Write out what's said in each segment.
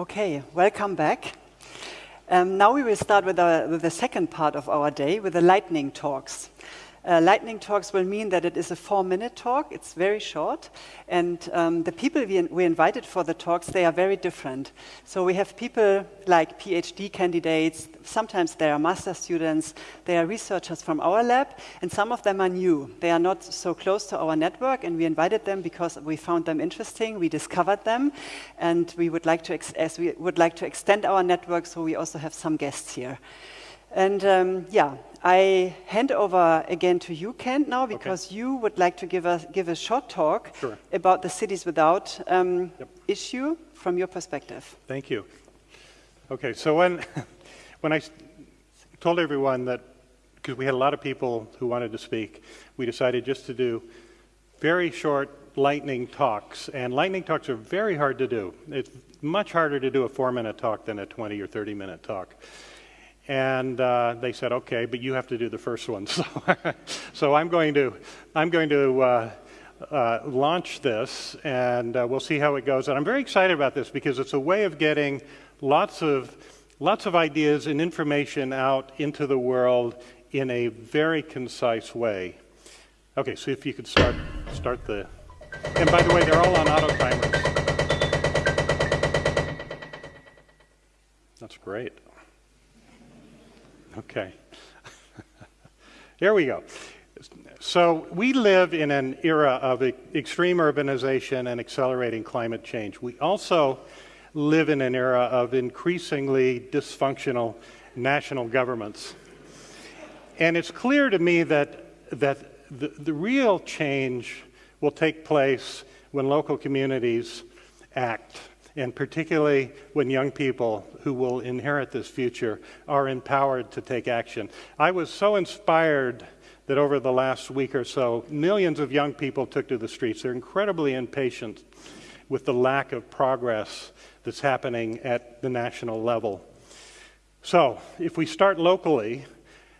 Okay, welcome back. Um, now we will start with, our, with, the second part of our day, with the lightning talks. Uh, lightning talks will mean that it is a four-minute talk. It's very short. And um, the people we, we, invited for the talks, they are very different. So we have people like PhD candidates. Sometimes they are master students. They are researchers from our lab. And some of them are new. They are not so close to our network. And we invited them because we found them interesting. We discovered them. And we would like to, as we would like to extend our network, so we also have some guests here. And um, yeah, I hand over again to you, Kent, now, because okay. you would like to give a, give a short talk sure. about the cities without um, yep. issue from your perspective. Thank you. Okay, so when, when I told everyone that, because we had a lot of people who wanted to speak, we decided just to do very short lightning talks. And lightning talks are very hard to do. It's much harder to do a four minute talk than a 20 or 30 minute talk. And uh, they said, okay, but you have to do the first one. So, so I'm going to, I'm going to uh, uh, launch this, and uh, we'll see how it goes. And I'm very excited about this because it's a way of getting lots of, lots of ideas and information out into the world in a very concise way. Okay, so if you could start, start the, and by the way, they're all on auto timers. That's great. Okay. Here we go. So we live in an era of extreme urbanization and accelerating climate change. We also live in an era of increasingly dysfunctional national governments. And it's clear to me that, that the, the real change will take place when local communities act and particularly when young people who will inherit this future are empowered to take action. I was so inspired that over the last week or so, millions of young people took to the streets. They're incredibly impatient with the lack of progress that's happening at the national level. So, if we start locally,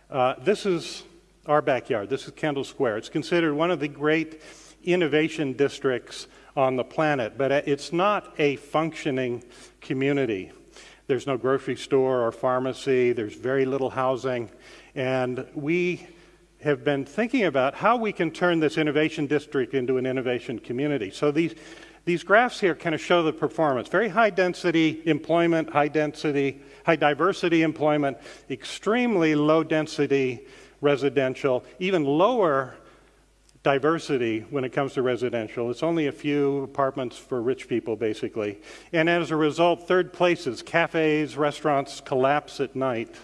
uh, this is our backyard. This is Kendall Square. It's considered one of the great innovation districts on the planet, but it's not a functioning community. There's no grocery store or pharmacy, there's very little housing, and we have been thinking about how we can turn this innovation district into an innovation community. So these, these graphs here kind of show the performance. Very high density employment, high density, high diversity employment, extremely low density residential, even lower diversity when it comes to residential. It's only a few apartments for rich people, basically. And as a result, third places, cafes, restaurants collapse at night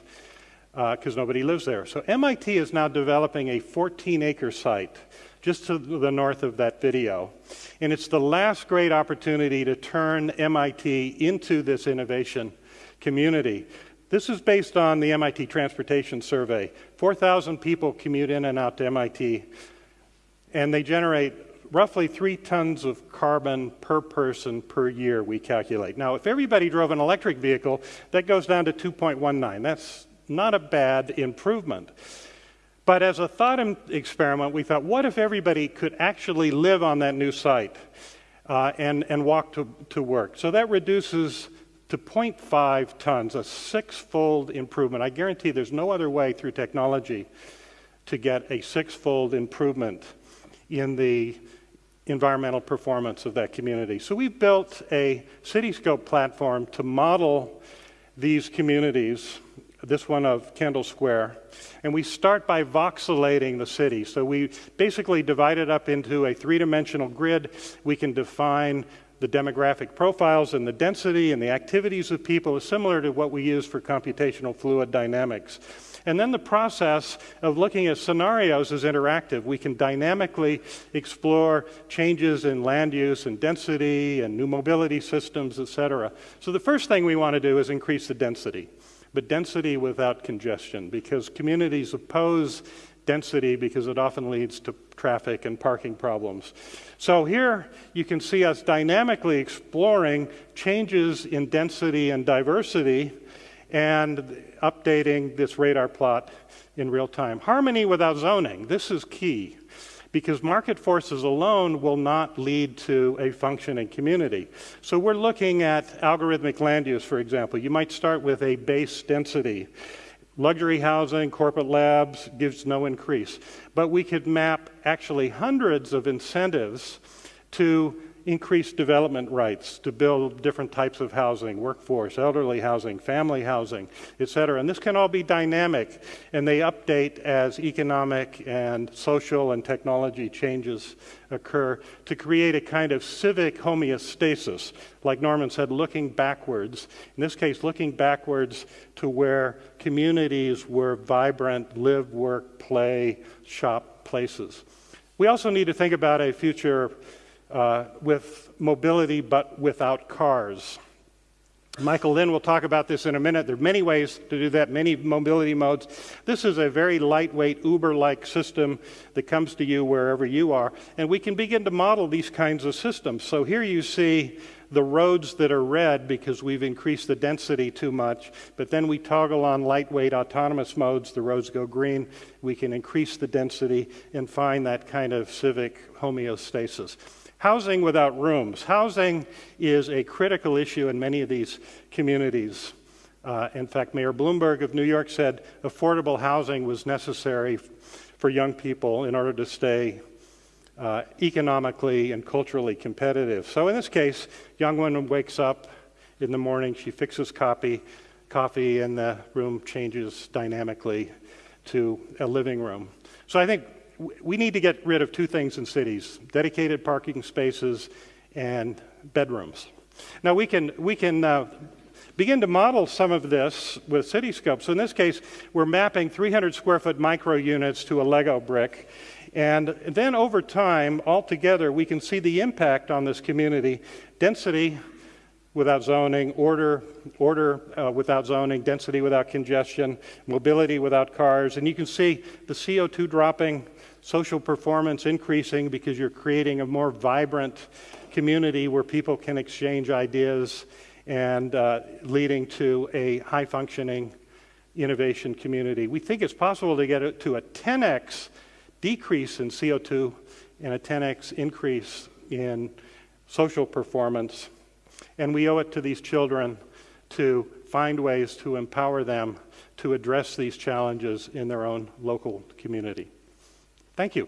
because uh, nobody lives there. So MIT is now developing a 14 acre site just to the north of that video. And it's the last great opportunity to turn MIT into this innovation community. This is based on the MIT Transportation Survey. 4,000 people commute in and out to MIT and they generate roughly three tons of carbon per person per year, we calculate. Now, if everybody drove an electric vehicle, that goes down to 2.19. That's not a bad improvement. But as a thought experiment, we thought, what if everybody could actually live on that new site uh, and, and walk to, to work? So that reduces to 0.5 tons, a six-fold improvement. I guarantee there's no other way through technology to get a six-fold improvement in the environmental performance of that community. So we built a Cityscope platform to model these communities, this one of Kendall Square, and we start by voxelating the city. So we basically divide it up into a three-dimensional grid. We can define the demographic profiles and the density and the activities of people is similar to what we use for computational fluid dynamics. And then the process of looking at scenarios is interactive. We can dynamically explore changes in land use and density and new mobility systems, et cetera. So the first thing we want to do is increase the density, but density without congestion, because communities oppose density because it often leads to traffic and parking problems. So here you can see us dynamically exploring changes in density and diversity and updating this radar plot in real time. Harmony without zoning, this is key. because market forces alone will not lead to a functioning community. So we're looking at algorithmic land use, for example. You might start with a base density. Luxury housing, corporate labs gives no increase. But we could map actually hundreds of incentives to increased development rights to build different types of housing, workforce, elderly housing, family housing, et cetera. And this can all be dynamic, and they update as economic and social and technology changes occur to create a kind of civic homeostasis, like Norman said, looking backwards. In this case, looking backwards to where communities were vibrant, live, work, play, shop places. We also need to think about a future uh, with mobility but without cars. Michael Lynn will talk about this in a minute. There are many ways to do that, many mobility modes. This is a very lightweight, Uber like system that comes to you wherever you are. And we can begin to model these kinds of systems. So here you see the roads that are red because we've increased the density too much. But then we toggle on lightweight autonomous modes, the roads go green. We can increase the density and find that kind of civic homeostasis. Housing without rooms. Housing is a critical issue in many of these communities. Uh, in fact, Mayor Bloomberg of New York said affordable housing was necessary for young people in order to stay uh, economically and culturally competitive. So in this case, young woman wakes up in the morning, she fixes coffee, coffee, and the room changes dynamically to a living room. So I think we need to get rid of two things in cities dedicated parking spaces and bedrooms. Now, we can, we can uh, begin to model some of this with Cityscope. So, in this case, we're mapping 300 square foot micro units to a Lego brick. And then over time, altogether, we can see the impact on this community density without zoning, order, order uh, without zoning, density without congestion, mobility without cars. And you can see the CO2 dropping social performance increasing because you're creating a more vibrant community where people can exchange ideas and uh, leading to a high functioning innovation community. We think it's possible to get it to a 10x decrease in CO2 and a 10x increase in social performance. And we owe it to these children to find ways to empower them to address these challenges in their own local community. Thank you.